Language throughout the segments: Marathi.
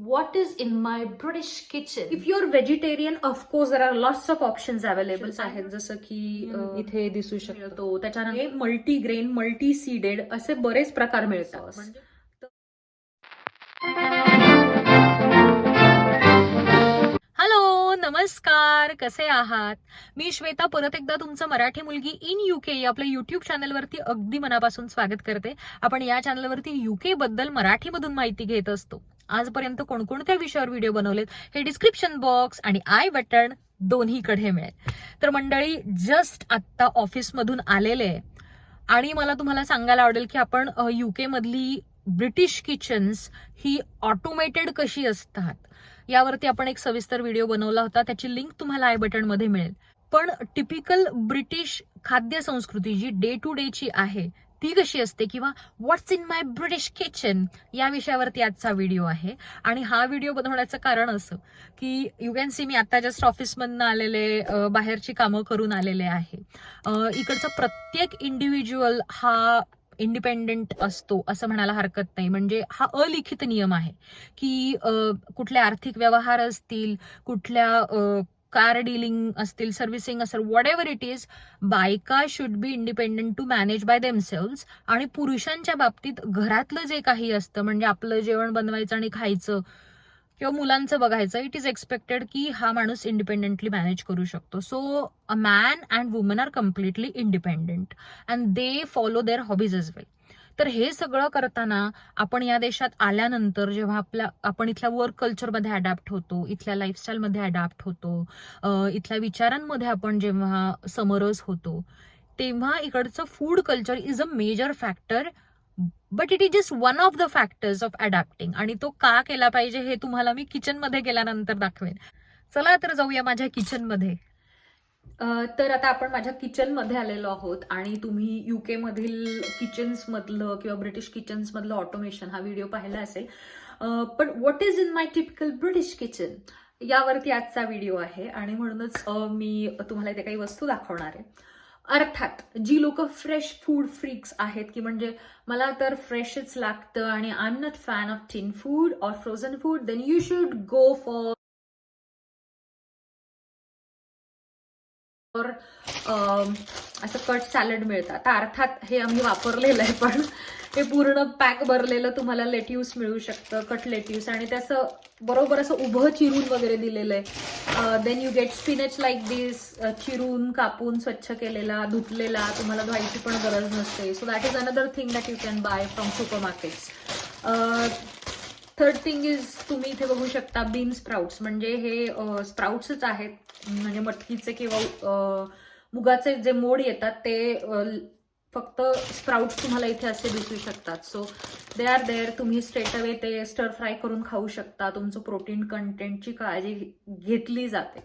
what is in my British kitchen. If you're vegetarian, of course, there are lots of options available. आहेत जसं की इथे दिसू शकतो. त्याच्यानंतर मल्टीग्रेन मल्टी सीडेड असे बरेच प्रकार मिळतात. हॅलो नमस्कार. कसे आहात? मी श्वेता परत एकदा तुमचं मराठी मुलगी इन युके या आपल्या युट्यूब चॅनलवरती अगदी मनापासून स्वागत करते. आपण या चॅनलवरती युके बद्दल मराठीमधून माहिती घेत असतो. आजपर्यंत कोणकोणत्या विषयावर व्हिडिओ बनवलेत हे डिस्क्रिप्शन बॉक्स आणि आय बटन दोन्हीकडे मिळेल. तर मंडळी जस्ट आत्ता ऑफिसमधून आलेले आहे. आणि मला तुम्हाला सांगायला आवडेल की आपण युकेमधली ब्रिटिश किचन्स ही ऑटोमेटेड कशी असतात? यावरती आपण एक सविस्तर व्हिडिओ बनवला होता. त्याची लिंक तुम्हाला आय बटनमध्ये मिळेल. पण टिपिकल ब्रिटिश खाद्य संस्कृती जी डे टू डेची आहे ती कशी असते किंवा what's in my British kitchen या विषयावरती आजचा व्हिडिओ आहे. आणि हा व्हिडिओ बनवण्याचं कारण असं की यू कॅन सी मी आत्ता जस्ट ऑफिसमधनं आलेले बाहेरची कामं करून आलेले आहे. इकडचा प्रत्येक इंडिव्हिज्युअल हा इंडिपेंडेंट असतो असं म्हणायला हरकत नाही. म्हणजे हा अलिखित नियम आहे की कुठले आर्थिक व्यवहार असतील कुठल्या कार डीलिंग असतील सर्व्हिसिंग असेल वॉट एव्हर इट इज बायका should be independent to manage by themselves आणि पुरुषांच्या बाबतीत घरातलं जे काही असतं म्हणजे आपलं जेवण बनवायचं आणि खायचं किंवा मुलांचं बघायचं इट इज एक्सपेक्टेड की हा माणूस इंडिपेंडेंटली मॅनेज करू शकतो. So a man and woman are completely independent and they follow their hobbies as well तर हे सगळं करताना आपण या देशात आल्यानंतर जेव्हा आपल्या आपण इथल्या वर्क कल्चरमध्ये अडॅप्ट होतो इथल्या लाईफस्टाईलमध्ये अडॅप्ट होतो इथल्या विचारांमध्ये आपण जेव्हा समरस होतो तेव्हा इकडचं food culture is a major factor but it is just one of the factors of adapting आणि तो का केला पाहिजे हे तुम्हाला मी किचनमध्ये गेल्यानंतर दाखवेन. चला तर जाऊया माझ्या किचनमध्ये तर आता आपण माझ्या किचनमध्ये आलेलो आहोत आणि तुम्ही यू केमधील किचन्समधलं किंवा ब्रिटिश किचन्समधलं ऑटोमेशन हा व्हिडिओ पाहिला असेल. पण what is in my typical British kitchen यावरती आजचा व्हिडिओ आहे आणि म्हणूनच मी तुम्हाला इथे काही वस्तू दाखवणार आहे. अर्थात जी लोक फ्रेश फूड फ्रिक्स आहेत की म्हणजे मला तर फ्रेशच लागतं आणि I am not fan of tin food or frozen food then you should go for और असं कट सॅलड मिळतं आता अर्थात हे आम्ही वापरलेलं आहे पण हे पूर्ण पॅक भरलेलं तुम्हाला लेट्यूस मिळू शकतं कट लेट्यूस. आणि त्याचं बरोबर असं उभं चिरून वगैरे दिलेलं आहे. Then you get spinach like this चिरून कापून स्वच्छ केलेला धुतलेला तुम्हाला धुवायची पण गरज नसते. So that is another thing that you can buy from supermarkets third thing is तुम्ही इथे बघू शकता बीन स्प्राउट्स म्हणजे हे स्प्राउट्सच आहेत. म्हणजे मटकीचे किंवा मुगाचे जे मोड येतात ते फक्त स्प्राउट्स तुम्हाला इथे असे दिसू शकतात. सो दे आर देअर तुम्ही स्ट्रेट अवे ते स्टर फ्राय करून खाऊ शकता. तुमचं प्रोटीन कंटेंटची काळजी घेतली जाते.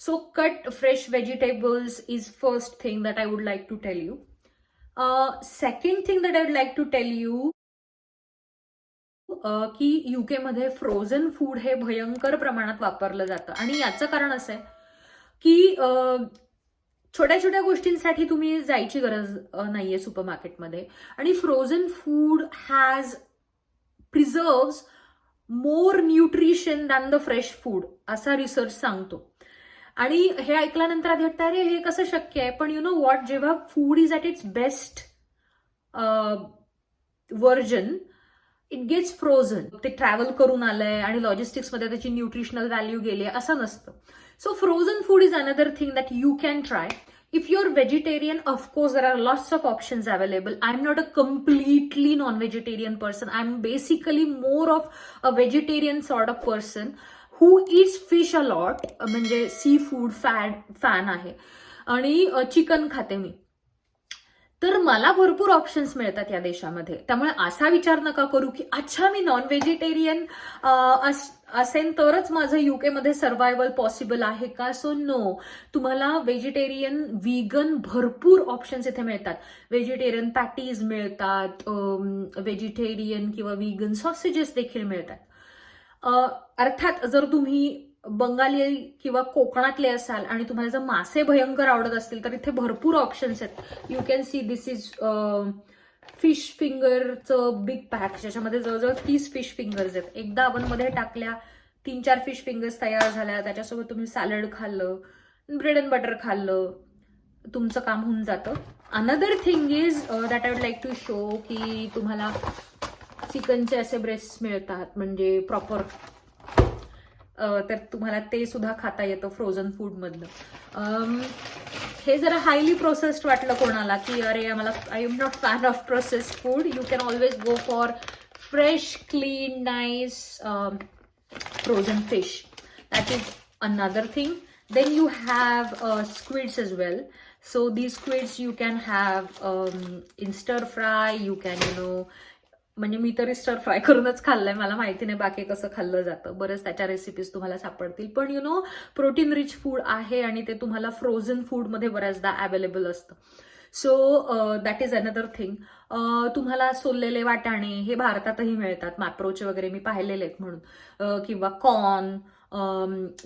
So cut fresh vegetables is first thing that I would like to tell you second thing that I would like to tell you की युकेमध्ये फ्रोझन फूड हे भयंकर प्रमाणात वापरलं जातं. आणि याचं कारण असं आहे की छोट्या छोट्या गोष्टींसाठी तुम्ही जायची गरज नाहीये नाहीये सुपरमार्केटमध्ये आणि frozen food has preserve more nutrition than the fresh food असा रिसर्च सांगतो. आणि हे ऐकल्यानंतर आधी वाटतं अरे हे कसं शक्य आहे? पण यु नो वॉट जेव्हा food is at its best version it gets frozen ते ट्रॅव्हल करून आलंय आणि लॉजिस्टिक्समध्ये त्याची न्यूट्रिशनल व्हॅल्यू गेली आहे असं नसतं. So frozen food is another thing that you can try if your vegetarian of course there are lots of options available I am not a completely non vegetarian person I am basically more of a vegetarian sort of person who eats fish a lot म्हणजे सी फूड फॅड फॅन आहे. आणि चिकन खाते मी. तर मला भरपूर ऑप्शन्स मिळतात या देशामध्ये. त्यामुळे असा विचार नका करू की अच्छा मी नॉन व्हेजिटेरियन असेन तरच माझं युकेमध्ये सर्व्हायवल पॉसिबल आहे का? सो नो तुम्हाला व्हेजिटेरियन व्हीगन भरपूर ऑप्शन्स इथे मिळतात. व्हेजिटेरियन पॅटीज मिळतात व्हेजिटेरियन किंवा व्हीगन सॉसेजेस देखील मिळतात. अर्थात जर तुम्ही बंगाली किंवा कोकणातले असाल आणि तुम्हाला जर मासे भयंकर आवडत असतील तर इथे भरपूर ऑप्शन्स आहेत. You can see this is fish फिंगरचं big pack ज्याच्यामध्ये जवळजवळ तीस फिश फिंगर्स आहेत. एकदा मध्ये टाकल्या तीन चार फिश फिंगर्स तयार झाल्या त्याच्यासोबत तुम्ही सॅलड खाल्लं ब्रेड अँड बटर खाल्लं तुमचं काम होऊन जातं. Another thing is that I would like to show की तुम्हाला चिकनचे असे ब्रेस्ट मिळतात म्हणजे प्रॉपर तर तुम्हाला ते सुद्धा खाता येतं फ्रोझन फूडमधलं हे जरा हायली प्रोसेस्ड वाटलं कोणाला की अरे आम्हाला I am not fan of processed food you can always go for fresh clean nice frozen fish that is another thing then you have squids as well so the squids you can have in stir fry you can you know म्हणजे मी तरी स्टर फ्राय करूनच खाल्लंय. मला माहिती नाही बाकी कसं खाल्लं जातं. बरंच त्याच्या रेसिपीज तुम्हाला सापडतील. पण you know protein rich food आहे आणि ते तुम्हाला फ्रोझन फूडमध्ये बऱ्याचदा अवेलेबल असतं. So that is another thing तुम्हाला सोललेले वाटाणे हे भारतातही मिळतात. मॅप्रोचे वगैरे मी पाहिलेले आहेत म्हणून. किंवा कॉर्न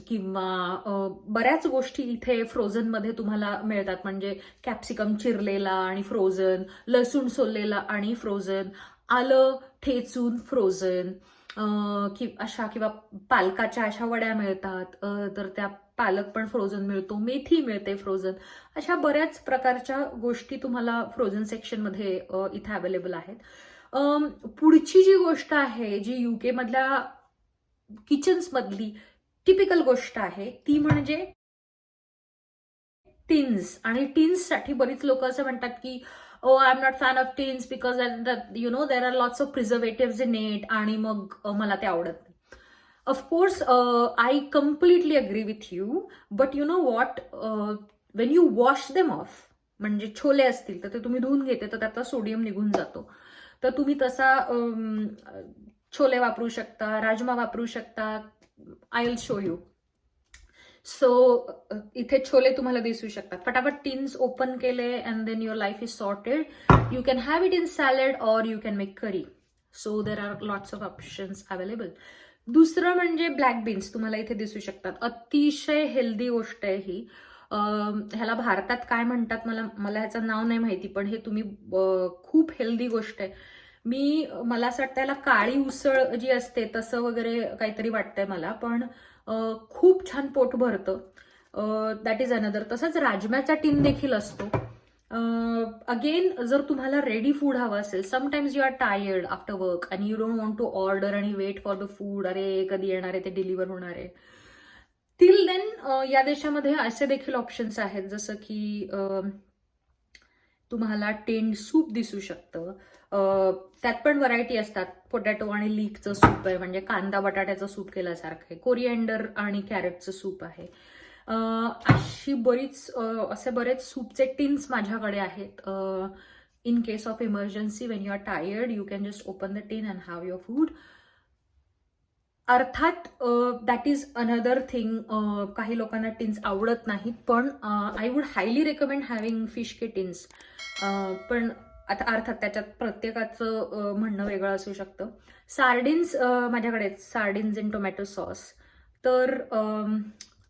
किंवा बऱ्याच गोष्टी इथे फ्रोझनमध्ये तुम्हाला मिळतात. म्हणजे कॅप्सिकम चिरलेला आणि फ्रोझन लसूण सोललेला आणि फ्रोझन आलं ठेचून फ्रोझन कि अशा किंवा पालकाच्या अशा वड्या मिळतात तर त्या पालक पण फ्रोझन मिळतो मेथी मिळते फ्रोझन अशा बऱ्याच प्रकारच्या गोष्टी तुम्हाला फ्रोझन सेक्शनमध्ये इथे अवेलेबल आहेत. पुढची जी गोष्ट आहे जी युके मधल्या किचन्समधली टिपिकल गोष्ट आहे ती म्हणजे टिन्स आणि टिन्ससाठी बरीच लोक असं म्हणतात की ओ I am not fan of tins because you know there are lots of preservative in it आणि मग मला ते आवडत नाही. Of course I completely agree with you but you know what when you wash them off म्हणजे छोले असतील तर ते तुम्ही धुवून घेते तर त्यातला सोडियम निघून जातो. तर तुम्ही तसा छोले वापरू शकता राजमा वापरू शकता. I will show you so इथे छोले तुम्हाला दिसू शकतात. फटाफट टीन्स ओपन केले and then your life is sorted you can have it in salad or you can make curry so there are lots of options available दुसरं म्हणजे ब्लॅक बीन्स तुम्हाला इथे दिसू शकतात. अतिशय हेल्दी गोष्ट आहे ही. ह्याला भारतात काय म्हणतात मला मला ह्याचं नाव नाही माहिती पण हे तुम्ही खूप हेल्दी गोष्ट आहे. मी मला असं वाटतं याला काळी उसळ जी असते तसं वगैरे काहीतरी वाटतंय मला पण खूप छान पोट भरतं. दॅट इज अनदर तसंच राजम्याचा टीन देखील असतो. अगेन जर तुम्हाला रेडी फूड हवं असेल sometimes you are tired after work आणि you don't want to order and wait for the food अरे कधी येणार आहे ते डिलिव्हर होणार आहे. टिल देन या देशामध्ये असे देखील ऑप्शन्स आहेत जसं की तुम्हाला टेंड सूप दिसू शकतं. त्यात पण व्हरायटी असतात. पोटॅटो आणि लीकचं सूप आहे. म्हणजे कांदा बटाट्याचं सूप केल्यासारखं आहे. कोरिएंडर आणि कॅरेटचं सूप आहे. अशी बरीच असे बरेच सूपचे टिन्स माझ्याकडे आहेत. In case of emergency when you are tired you can just open the tin and have your food अर्थात दॅट इज अनदर थिंग काही लोकांना टिन्स आवडत नाहीत पण I would highly recommend having fish K tins पण आता अर्थात त्याच्यात प्रत्येकाचं म्हणणं वेगळं असू शकतं. सार्डिन्स माझ्याकडे सार्डिन्स इन टोमॅटो सॉस तर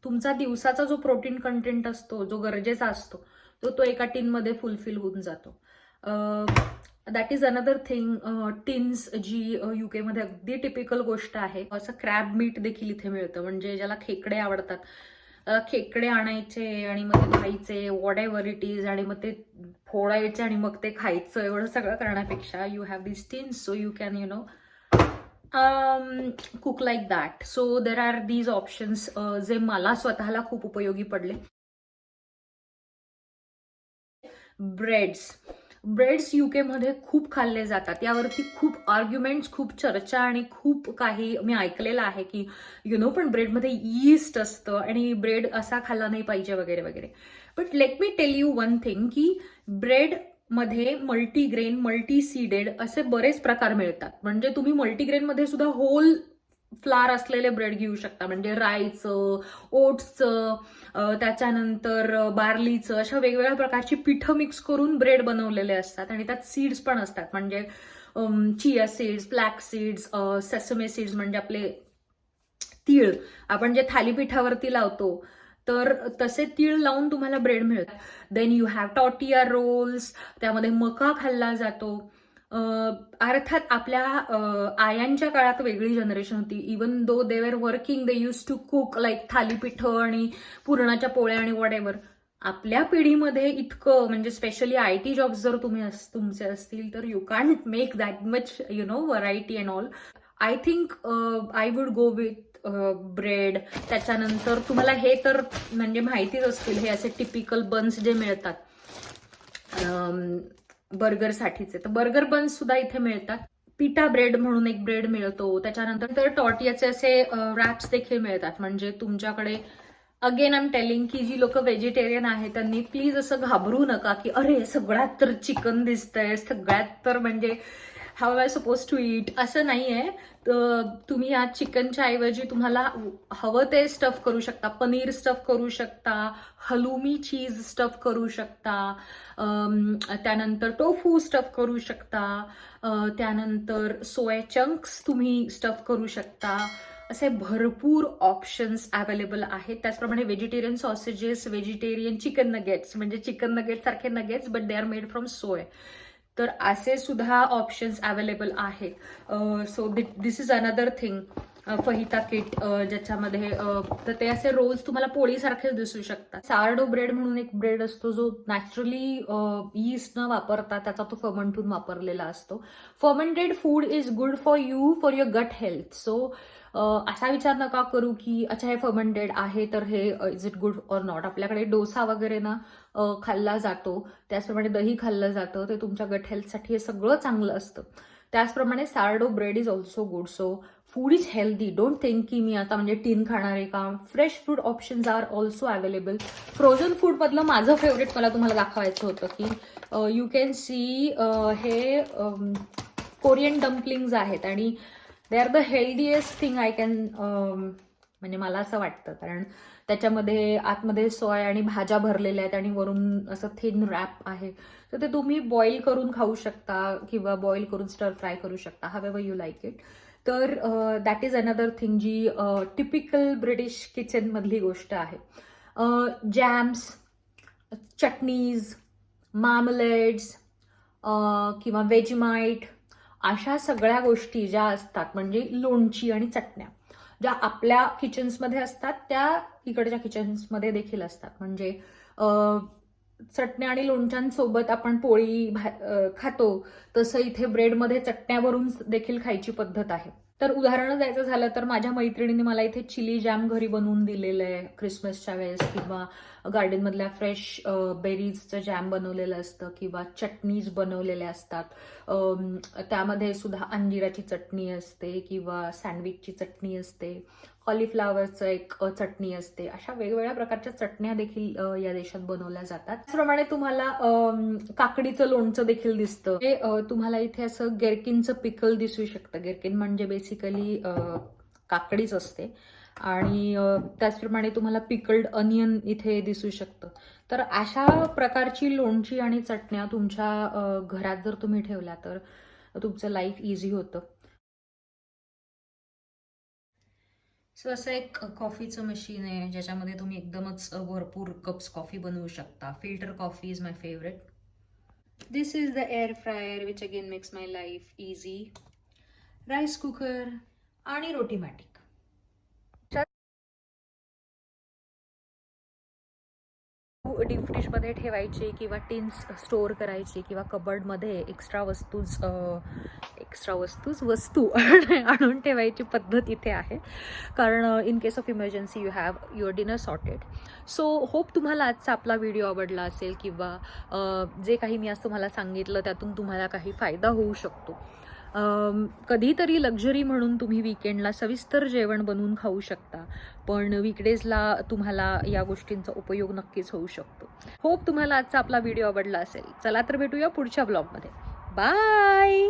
तुमचा दिवसाचा जो प्रोटीन कंटेंट असतो जो गरजेचा असतो तो तो एका टीनमध्ये फुलफिल होऊन जातो. That is another thing tins जी युकेमध्ये अगदी टिपिकल गोष्ट आहे. असं क्रॅब मीट देखील इथे मिळतं. म्हणजे ज्याला खेकडे आवडतात. खेकडे आणायचे आणि मग ते खायचे वॉट एव्हर इट इज आणि मग ते फोडायचे आणि मग ते खायचं एवढं सगळं करण्यापेक्षा you have this tins so you can you know cook like that so there are these options जे मला स्वतःला खूप उपयोगी पडले. ब्रेड्स ब्रेड्समध्ये खूप खाल्ले जातात. यावरती खूप आर्ग्युमेंट्स खूप चर्चा आणि खूप काही मी ऐकलेलं आहे की यु नो पण ब्रेडमध्ये यीस्ट असतं आणि ब्रेड असा खाल्ला नाही पाहिजे वगैरे वगैरे. But let me tell you one thing की ब्रेडमध्ये मल्टीग्रेन मल्टी सीडेड असे बरेच प्रकार मिळतात. म्हणजे तुम्ही मल्टीग्रेनमध्ये सुद्धा होल फ्लार असलेले ब्रेड घेऊ शकता. म्हणजे राईचं ओट्सचं त्याच्यानंतर बार्लीचं अशा वेगवेगळ्या प्रकारची पिठं मिक्स करून ब्रेड बनवलेले असतात. आणि त्यात सीड्स पण असतात. म्हणजे chia seeds black seeds sesame seeds म्हणजे आपले तीळ. आपण जे थालीपीठावरती लावतो तर तसे तीळ लावून तुम्हाला ब्रेड मिळतात. देन यू हॅव टॉटिया रोल्स त्यामध्ये मका खाल्ला जातो. अर्थात आपल्या आयांच्या काळात वेगळी जनरेशन होती. Even though they were working they used to cook like थालीपीठं आणि पुरणाच्या पोळ्या आणि वडेवर आपल्या पिढीमध्ये इतकं म्हणजे स्पेशली आय टी जॉब्स जर तुम्ही अस- तुमचे असतील तर you can't make that much you know variety and all I think I would go with bread त्याच्यानंतर तुम्हाला हे तर म्हणजे माहितीच असतील हे असे टिपिकल बन्स जे मिळतात. बर्गरसाठीचे. तर बर्गर बन्स सुद्धा इथे मिळतात. पिटा ब्रेड म्हणून एक ब्रेड मिळतो. त्याच्यानंतर तर टॉटियाचे असे रॅप्स देखील मिळतात. म्हणजे तुमच्याकडे अगेन आय एम टेलिंग की जी लोक व्हेजिटेरियन आहेत त्यांनी प्लीज असं घाबरू नका की अरे सगळ्यात तर चिकन दिसतंय सगळ्यात तर म्हणजे how I suppose to eat असं नाही आहे तर तुम्ही या चिकनच्या ऐवजी तुम्हाला हवं ते स्टफ करू शकता. पनीर स्टफ करू शकता. हलुमी चीज स्टफ करू शकता. त्यानंतर टोफू स्टफ करू शकता. त्यानंतर सोया चंक्स तुम्ही स्टफ करू शकता. असे भरपूर ऑप्शन्स अवेलेबल आहेत. त्याचप्रमाणे vegetarian sausages vegetarian chicken nuggets म्हणजे चिकन नगेट सारखे nuggets but they are made from soy तर असे सुद्धा ऑप्शन्स अवेलेबल आहेत. So this is another thing fajita kit ज्याच्यामध्ये तर ते असे रोल्स तुम्हाला पोळीसारखेच दिसू शकतात. सार्डो ब्रेड म्हणून एक ब्रेड असतो जो नॅचरली यीस्ट न वापरता त्याचा तो फर्मंटून वापरलेला असतो. Fermented food is good for you for your gut health so असा विचार नका करू की अच्छा हे फर्मेंटेड आहे तर हे is it good or not आपल्याकडे डोसा वगैरे ना खाल्ला जातो. त्याचप्रमाणे दही खाल्लं जातं. ते तुमच्या गट हेल्थसाठी हे सगळं चांगलं असतं. त्याचप्रमाणे sourdough bread is also good so food is healthy don't think की मी आता म्हणजे टीन खाणार आहे का? Fresh food options are also available frozen फूडमधलं माझं फेवरेट मला तुम्हाला दाखवायचं होतं की यू कॅन सी हे कोरियन डम्पलिंग्ज आहेत. आणि they are the healthiest thing I can म्हणजे मला असं वाटतं. कारण त्याच्यामध्ये आतमध्ये सोय आणि भाज्या भरलेल्या आहेत आणि वरून असं थिन रॅप आहे. तर ते तुम्ही बॉईल करून खाऊ शकता किंवा बॉईल करून स्टर फ्राय करू शकता हवेवर यू लाईक इट तर दॅट इज अनदर थिंग जी टिपिकल ब्रिटिश किचनमधली गोष्ट आहे. जॅम्स चटणीज मामलेड्स किंवा वेजमाईट अशा सगळ्या गोष्टी ज्या असतात म्हणजे लोणची आणि चटण्या ज्या आपल्या किचन्समध्ये असतात त्या इकडच्या किचन्समध्ये देखील असतात. म्हणजे चटण्या आणि लोणच्यांसोबत आपण पोळी भा खातो तसं इथे ब्रेडमध्ये चटण्यावरून देखील खायची पद्धत आहे. तर उदाहरण द्यायचं झालं तर माझ्या मैत्रिणीने मला इथे चिली जॅम घरी बनवून दिलेलं आहे क्रिसमसच्या वेळेस किंवा गार्डनमधल्या फ्रेश बेरीजचं जॅम बनवलेलं असतं किंवा चटणीज बनवलेल्या असतात. त्यामध्ये सुद्धा अंजिराची चटणी असते किंवा सँडविचची चटणी असते. कॉलीफ्लावरचं एक चटणी असते. अशा वेगवेगळ्या प्रकारच्या चटण्या देखील या देशात बनवल्या जातात. त्याचप्रमाणे तुम्हाला काकडीचं लोणचं देखील दिसतं. हे तुम्हाला इथे असं गेरकिनचं पिकल दिसू शकतं. गेरकिन म्हणजे बेसिकली काकडीच असते. आणि त्याचप्रमाणे तुम्हाला पिकल्ड अनियन इथे दिसू शकतं. तर अशा प्रकारची लोणची आणि चटण्या तुमच्या घरात जर तुम्ही ठेवल्या तर तुमचं लाईफ इझी होतं. सो असं एक कॉफीचं मशीन आहे ज्याच्यामध्ये तुम्ही एकदमच भरपूर कप्स कॉफी बनवू शकता. Filter coffee is my favourite this is the air fryer which again makes my life easy rice cooker आणि रोटीमॅटिक डीप फ्रीजमध्ये ठेवायची किंवा टिन्स स्टोअर करायची किंवा कबर्डमध्ये एक्स्ट्रा वस्तूज एक्स्ट्रा वस्तूज वस्तू आणून ठेवायची पद्धत इथे आहे. कारण in case of emergency you have your dinner sorted so hope तुम्हाला आजचा आपला व्हिडिओ आवडला असेल किंवा जे काही मी आज तुम्हाला सांगितलं त्यातून तुम्हाला काही फायदा होऊ शकतो. कधीतरी लक्झरी म्हणून तुम्ही विकेंडला सविस्तर जेवण बनवून खाऊ शकता. पण विकडेजला तुम्हाला या गोष्टींचा उपयोग नक्कीच होऊ शकतो. होप तुम्हाला आजचा आपला व्हिडिओ आवडला असेल. चला तर भेटूया पुढच्या ब्लॉगमध्ये बाय